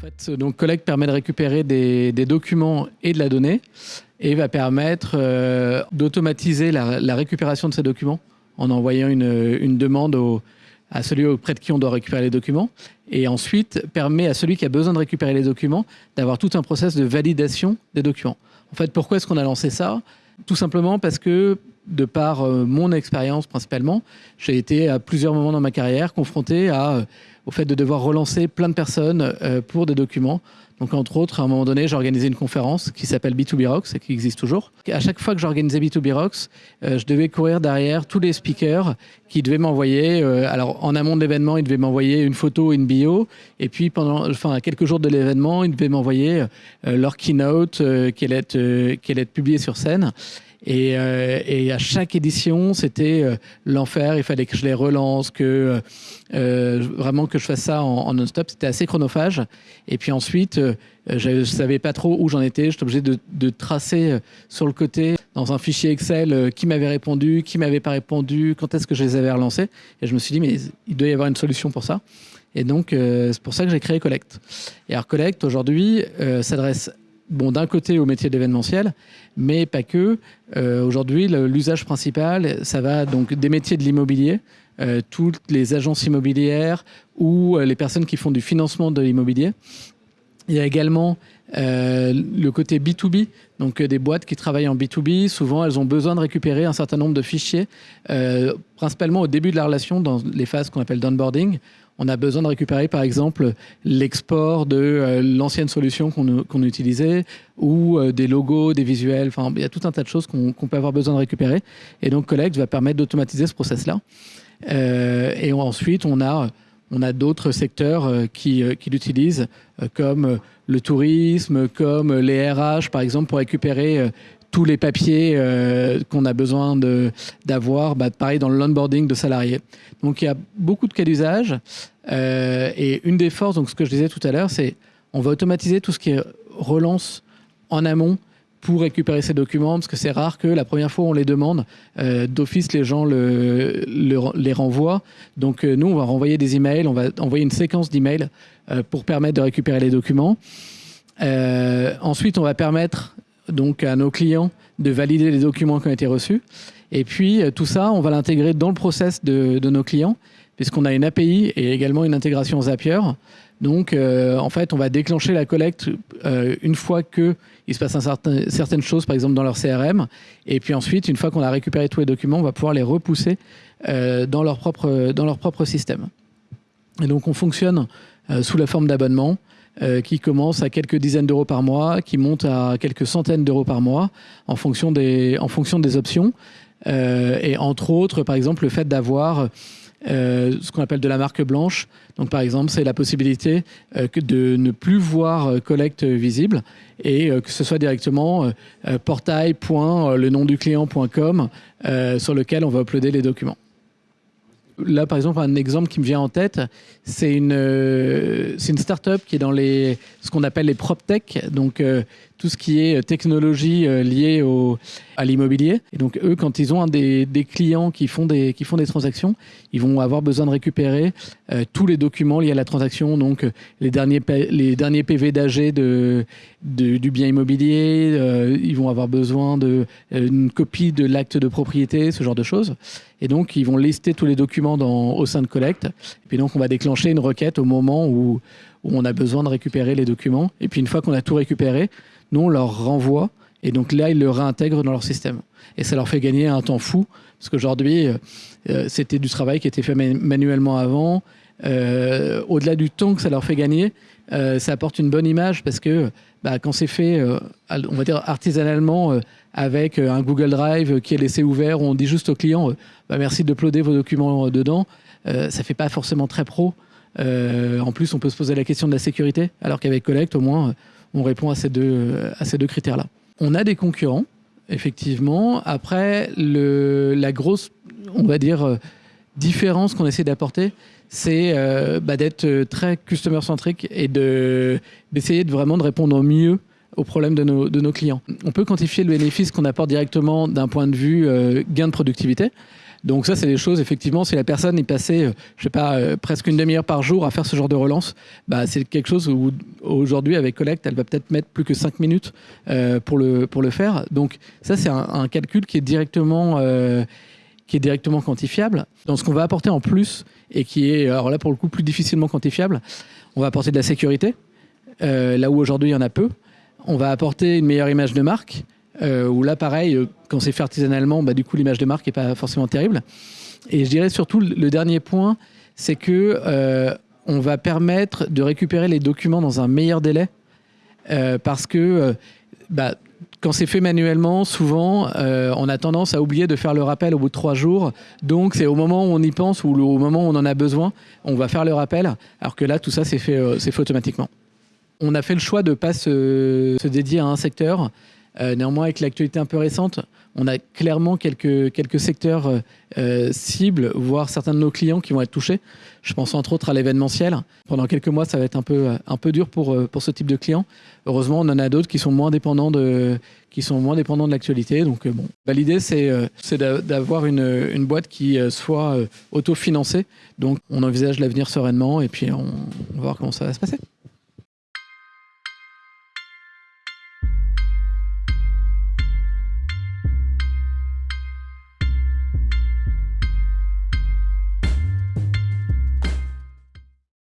Collect. Donc Collect permet de récupérer des, documents et de la donnée et va permettre euh, d'automatiser la, récupération de ces documents en envoyant une, demande à celui auprès de qui on doit récupérer les documents. Et ensuite, permet à celui qui a besoin de récupérer les documents d'avoir tout un process de validation des documents. En fait, pourquoi est-ce qu'on a lancé ça? Tout simplement parce que de par euh, mon expérience principalement, j'ai été à plusieurs moments dans ma carrière confronté euh, au fait de devoir relancer plein de personnes euh, pour des documents. Donc, entre autres, à un moment donné, j'ai organisé une conférence qui s'appelle B2B Rocks et qui existe toujours. à chaque fois que j'organisais B2B Rocks, je devais courir derrière tous les speakers qui devaient m'envoyer, alors en amont de l'événement, ils devaient m'envoyer une photo, une bio, et puis pendant, enfin, à quelques jours de l'événement, ils devaient m'envoyer leur keynote qui allait être, qui être publiée sur scène. Et, euh, et, à chaque édition, c'était euh, l'enfer. Il fallait que je les relance, que euh, vraiment que je fasse ça en, non-stop. C'était assez chronophage. Et puis ensuite, je ne savais pas trop où j'en étais. J'étais obligé de, de, tracer sur le côté, dans un fichier Excel, qui m'avait répondu, qui m'avait pas répondu, quand est-ce que je les avais relancés. Et je me suis dit, mais il doit y avoir une solution pour ça. Et donc, c'est pour ça que j'ai créé Collect. Et alors, Collect, aujourd'hui, s'adresse bon, d'un côté au métier d'événementiel, mais pas que. Euh, aujourd'hui, l'usage principal, ça va donc des métiers de l'immobilier, euh, toutes les agences immobilières ou euh, les personnes qui font du financement de l'immobilier. Il y a également le côté B2B, donc des boîtes qui travaillent en B2B. Souvent, elles ont besoin de récupérer un certain nombre de fichiers, principalement au début de la relation, dans les phases qu'on appelle d'onboarding on a besoin de récupérer par exemple l'export de euh, l'ancienne solution qu'on utilisait ou euh, des logos, des visuels, enfin il y a tout un tas de choses qu'on peut avoir besoin de récupérer. Et donc Collect va permettre d'automatiser ce process-là. Euh, et ensuite on a, on a d'autres secteurs qui, qui l'utilisent comme le tourisme, comme les RH par exemple pour récupérer tous les papiers euh, qu'on a besoin d'avoir, bah, pareil dans l'onboarding de salariés. Donc il y a beaucoup de cas d'usage. Euh, et une des forces, donc ce que je disais tout à l'heure, c'est on va automatiser tout ce qui est relance en amont pour récupérer ces documents, parce que c'est rare que la première fois on les demande, euh, d'office les gens le, les renvoient. Donc nous, on va renvoyer des emails, on va envoyer une séquence d'emails pour permettre de récupérer les documents. ensuite, on va permettre donc à nos clients de valider les documents qui ont été reçus. Et puis euh, tout ça, on va l'intégrer dans le process de, nos clients, puisqu'on a une API et également une intégration Zapier. Donc euh, en fait, on va déclencher la collecte euh, une fois qu'il se passe un certain, certaines choses, par exemple dans leur CRM. Et puis ensuite, une fois qu'on a récupéré tous les documents, on va pouvoir les repousser dans, leur propre, dans leur propre système. Et donc on fonctionne sous la forme d'abonnement. Euh, qui commence à quelques dizaines d'euros par mois, qui monte à quelques centaines d'euros par mois en fonction des, en fonction des options. Euh, et entre autres, par exemple, le fait d'avoir euh, ce qu'on appelle de la marque blanche. Donc, par exemple, c'est la possibilité de ne plus voir collecte visible et que ce soit directement portail.le sur lequel on va uploader les documents là, par exemple, un exemple qui me vient en tête, c'est une, euh, c'est une start-up qui est dans les, ce qu'on appelle les prop tech, euh, tout ce qui est technologie euh, liée au, à l'immobilier. Et donc, eux, quand ils ont un des, des, clients qui font des, qui font des transactions, ils vont avoir besoin de récupérer tous les documents liés à la transaction, donc les derniers, les derniers PV d'AG de, de, du bien immobilier, ils vont avoir besoin d'une copie de l'acte de propriété, ce genre de choses. Et donc, ils vont lister tous les documents dans, au sein de Collect. Et puis donc, on va déclencher une requête au moment où, où on a besoin de récupérer les documents. Et puis, une fois qu'on a tout récupéré, nous, on leur renvoie. Et donc là, ils le réintègrent dans leur système. Et ça leur fait gagner un temps fou. Parce qu'aujourd'hui, euh, euh, c'était du travail qui était fait manuellement avant. Euh, au-delà du temps que ça leur fait gagner, ça apporte une bonne image parce que bah, quand c'est fait, on va dire artisanalement, avec un Google Drive qui est laissé ouvert on dit juste au client bah, merci de uploader vos documents dedans. ça ne fait pas forcément très pro. En plus, on peut se poser la question de la sécurité, alors qu'avec Collect, au moins, on répond à ces deux, à ces deux critères-là. On a des concurrents, effectivement. Après, la grosse, on va dire, différence qu'on essaie d'apporter, c'est bah, d'être très customer-centric et d'essayer de, vraiment de répondre au mieux aux de nos, clients. On peut quantifier le bénéfice qu'on apporte directement d'un point de vue euh, gain de productivité. Donc ça, c'est des choses, effectivement, si la personne est passée, euh, je sais pas, euh, presque une demi-heure par jour à faire ce genre de relance, bah, c'est quelque chose où aujourd'hui, avec Collect, elle va peut-être mettre plus que 5 minutes pour, le, pour le faire. Donc ça, c'est un, calcul qui est directement... Qui est directement quantifiable. Dans ce qu'on va apporter en plus, et qui est, alors là pour le coup, plus difficilement quantifiable, on va apporter de la sécurité, là où aujourd'hui il y en a peu. On va apporter une meilleure image de marque, euh, où là pareil, euh, quand c'est fait artisanalement, bah, du coup l'image de marque n'est pas forcément terrible. Et je dirais surtout le dernier point, c'est que euh, on va permettre de récupérer les documents dans un meilleur délai, euh, parce que bah, quand c'est fait manuellement, souvent, on a tendance à oublier de faire le rappel au bout de trois jours. Donc, c'est au moment où on y pense ou au moment où on en a besoin, on va faire le rappel. Alors que là, tout ça, c'est fait, fait automatiquement. On a fait le choix de ne pas se, dédier à un secteur. Euh, néanmoins, avec l'actualité un peu récente, on a clairement quelques, secteurs euh, cibles, voire certains de nos clients qui vont être touchés. Je pense entre autres à l'événementiel. Pendant quelques mois, ça va être un peu, dur pour, euh, pour ce type de clients. Heureusement, on en a d'autres qui sont moins dépendants de, qui sont moins dépendants de l'actualité. Donc, bon, Bah, l'idée, c'est c'est d'a- d'avoir une, boîte qui soit autofinancée. Donc, on envisage l'avenir sereinement et puis on, on va voir comment ça va se passer.